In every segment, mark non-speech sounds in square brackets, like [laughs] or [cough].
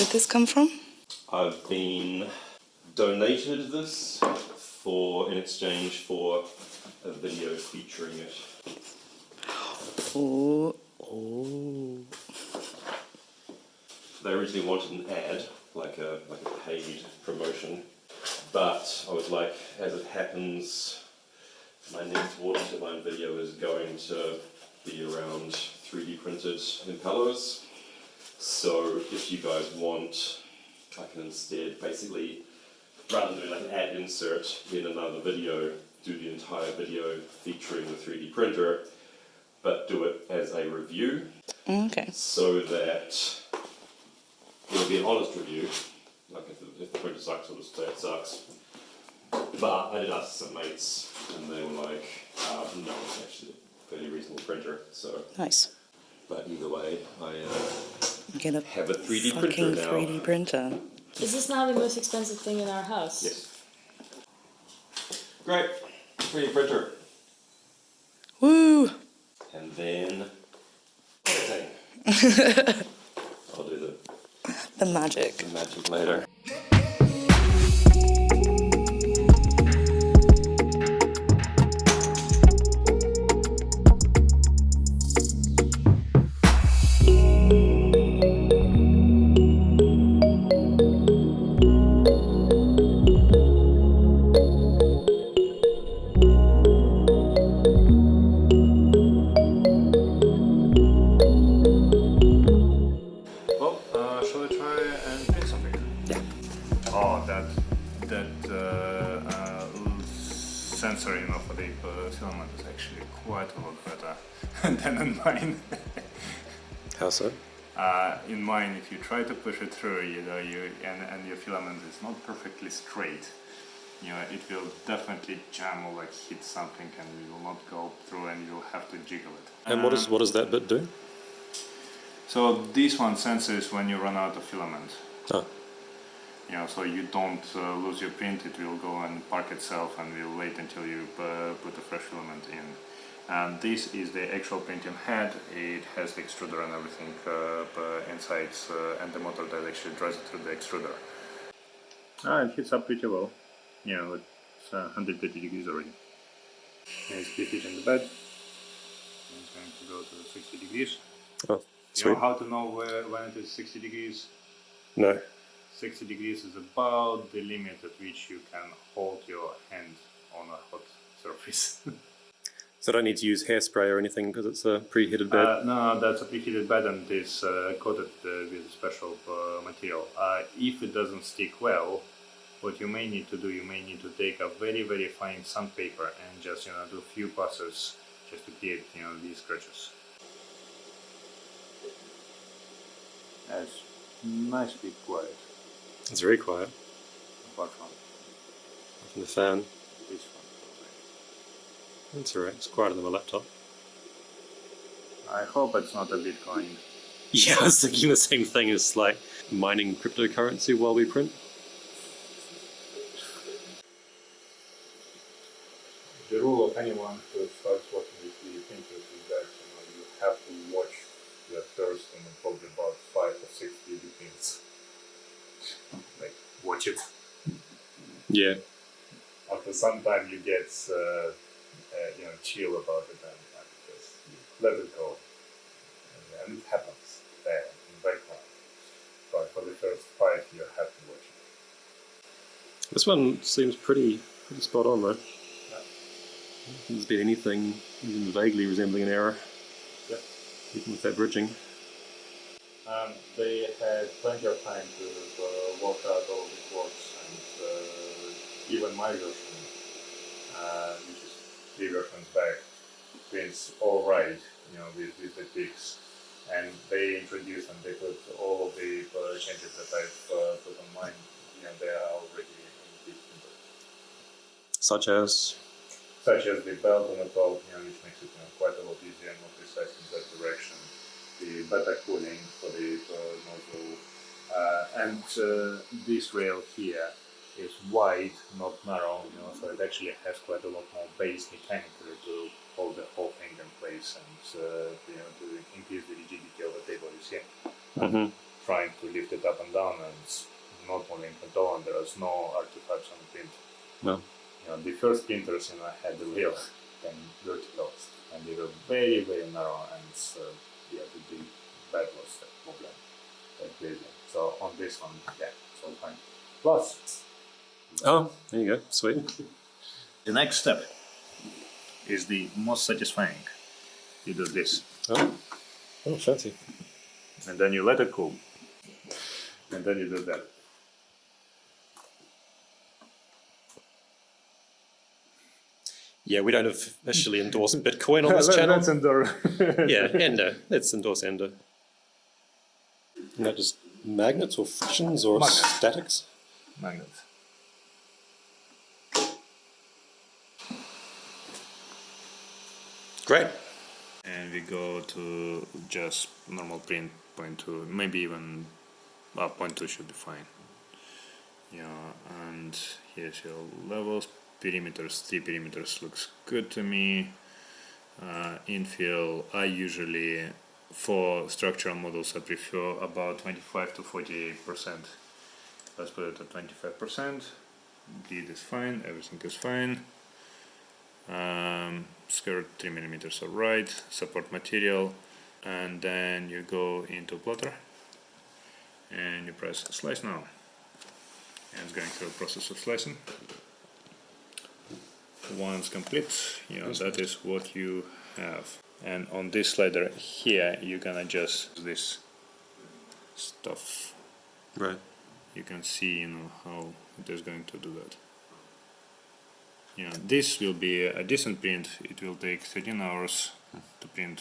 did this come from? I've been donated this for in exchange for a video featuring it. Oh, oh. They originally wanted an ad, like a like a paid promotion, but I was like, as it happens, my next water turbine video is going to be around 3D printed impellers. So if you guys want, I can instead basically, rather than doing like an ad insert in another video, do the entire video featuring the 3D printer, but do it as a review Okay. so that it'll be an honest review. Like if the, if the printer sucks, I'll just say it sucks. But I did ask some mates, and they were like, uh, "No, it's actually a fairly reasonable printer." So, Nice. but either way, I uh, Get a have a 3D fucking printer now. 3D printer. Is this now the most expensive thing in our house? Yes. Great, 3D printer, Woo! and then. [laughs] I'll do the, The magic. the magic later. You know, for the uh, filament is actually quite a lot better [laughs] than in mine. How so? Uh, in mine, if you try to push it through, you know, you and, and your filament is not perfectly straight, you know, it will definitely jam or like hit something and it will not go through and you'll have to jiggle it. And what, is, what does that bit do? So this one senses when you run out of filament. Oh, you know, so you don't uh, lose your print, it will go and park itself and will wait until you uh, put a fresh filament in. And this is the actual printing head, it has the extruder and everything uh, uh, inside uh, and the motor that actually drives it through the extruder. Ah, it heats up pretty well, you know, it's uh, 130 degrees already. And it's in the bed, it's going to go to 60 degrees. oh You sweet. know how to know where, when it is 60 degrees? No. 60 degrees is about the limit at which you can hold your hand on a hot surface. [laughs] So I don't need to use hairspray or anything because it's a preheated bed. uh, no, that's a preheated bed and is uh, coated uh, with a special uh, material. Uh, if it doesn't stick well, what you may need to do, you may need to take a very very fine sandpaper and just you know do a few passes just to create you know these scratches. That's nicely quiet, It's very quiet. apart from From the fan. this one. That's alright. It's quieter than my laptop. I hope it's not a Bitcoin. [laughs] Yeah, I was thinking the same thing. It's like mining cryptocurrency while we print. The rule of anyone who starts working with 3D printers is that you know you have to watch the first and probably about five or six 3D prints. Like watch it. Yeah. After some time, you get uh, uh, you know chill about it and, and just let it go. And, and it happens there in the background. But for the first five, you have to watch it. This one seems pretty pretty spot on though. Yeah. I don't think there's been anything even vaguely resembling an error, Yep. even with that bridging. Um, they had plenty of time to uh, work out all the quotes even my version, uh, which is three versions back, prints all right, you know, with, with the ticks. And they introduced and they put all of the uh, changes that I've uh, put on mine, you know, they are already in the printer. Such as Such as the belt on the top, you know, which makes it you know, quite a lot easier and more precise in that direction. The better cooling for the uh, nozzle. Uh, and uh, this rail here is wide, not narrow, you know, so it actually has quite a lot more base mechanically to hold the whole thing in place and uh, you know to increase the rigidity of the table you see. Mhm. Trying to lift it up and down and it's not only in and there is no artifacts on the print. No. You know, the first printers, you know, had the real and verticals and they were very, very narrow and uh, yeah, the, the bed was a problem. So on this one, yeah, it's all fine. Plus, Oh, there you go. Sweet. the next step is the most satisfying. You do this, Oh, oh fancy. and then you let it cool, and then you do that. Yeah, we don't officially endorse Bitcoin on [laughs] this Let- channel. Let's endure. [laughs] Yeah, Ender. Let's endorse Ender. Isn't that just magnets or frictions or Magnets. statics? Magnets. Great. And we go to just normal print point two, maybe even well, point two should be fine. Yeah, and here's your levels, perimeters, three perimeters looks good to me. Uh, infill, I usually for structural models I prefer about 25 to 48 percent. Let's put it at 25 percent. Grid is fine, everything is fine. Um, skirt 3 millimeters alright, support material, and then you go into plater and you press slice now. And it's going through a process of slicing. Once complete, you know, that is what you have. And on this slider here, you can adjust this stuff. Right. You can see, you know, how it is going to do that. Know, this will be a decent print. It will take 13 hours to print.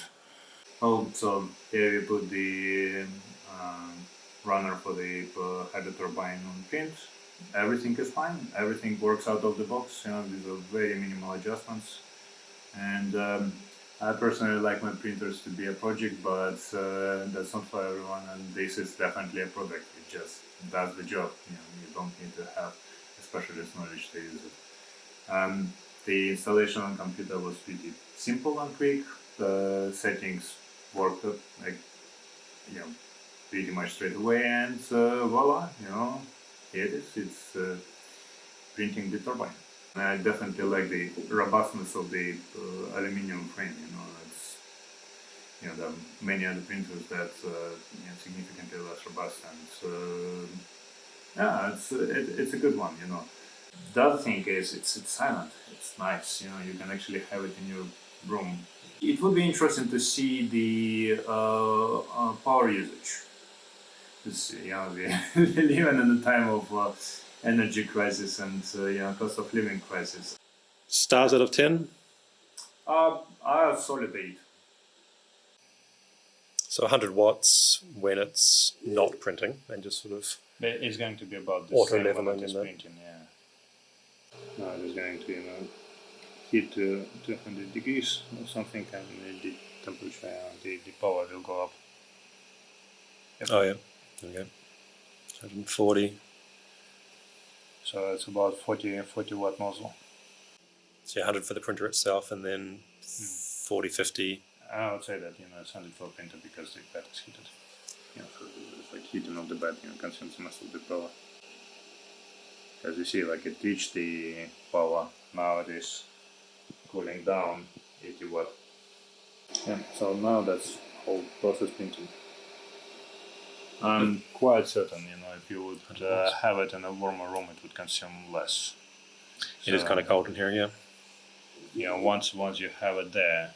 Oh, so here we put the um, runner for the uh, hydro turbine on print. Everything is fine. Everything works out of the box. You know, these are very minimal adjustments. And um, I personally like my printers to be a project, but uh, that's not for everyone. And this is definitely a product. It just does the job. You know, you don't need to have a specialist knowledge to use it. Um, the installation on computer was pretty simple and quick. The settings worked like you know pretty much straight away, and uh, voila, you know, here it is. It's uh, printing the turbine. I definitely like the robustness of the uh, aluminium frame. You know, it's you know there are many other printers that uh, you know, significantly less robust, and uh, yeah, it's it, it's a good one. You know. The other thing is it's it's silent. It's nice. You know, you can actually have it in your room. It would be interesting to see the uh, uh, power usage. Because you know we we live in a time of uh, energy crisis and uh, you know cost of living crisis. Stars out of 10. Uh, I solid eight. So 100 watts when it's not printing and just sort of. It's going to be about the Auto same leveling when it is in there. printing, yeah. No, it is going to you know hit uh, 200 degrees or something, and the temperature, uh, the, the power will go up. Oh, yeah. Go. 140. So it's about 40, 40 watt nozzle. So 100 for the printer itself and then 40, 50. I would say that you know it's 100 for the printer because the bed is heated. You know, it's like heating of the bed, you know, consumes most of the power. As you see, like it reached the power. Now it is cooling down 80 watt. Yeah, so now that's whole process printing. I'm quite certain, you know, if you would uh, have it in a warmer room, it would consume less. It is So- kind of cold in here, yeah. you know once once you have it there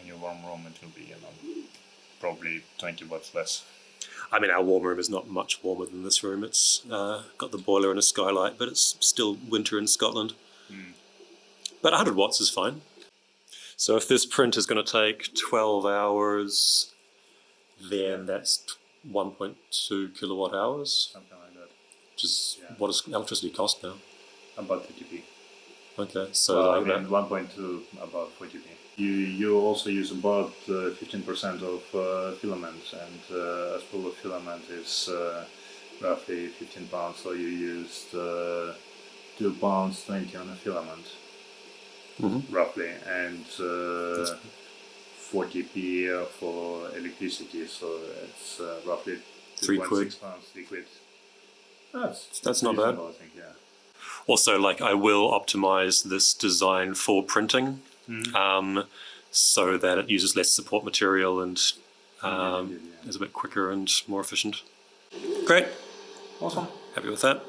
in your warm room it will be you know probably 20 watts less I mean, our warm room is not much warmer than this room. It's uh, got the boiler and a skylight, but it's still winter in Scotland. But 100 watts is fine. So if this print is going to take 12 hours, then that's 1.2 kilowatt hours, something like that which is Yeah. what does electricity cost now? about 50p Okay, so well, I mean 1.2 about 40p you you also use about uh, 15% of uh, filament and uh, a spool of filament is uh, roughly 15 pounds so you used uh, 2 pounds 20 on a filament Mhm. roughly and uh, 40p for electricity so it's uh, roughly Three quid. Six pounds, three quid. That's That's not bad. I think, yeah. Also, like I will optimize this design for printing, um, so that it uses less support material and um, yeah, yeah. is a bit quicker and more efficient. Great, Awesome. happy with that.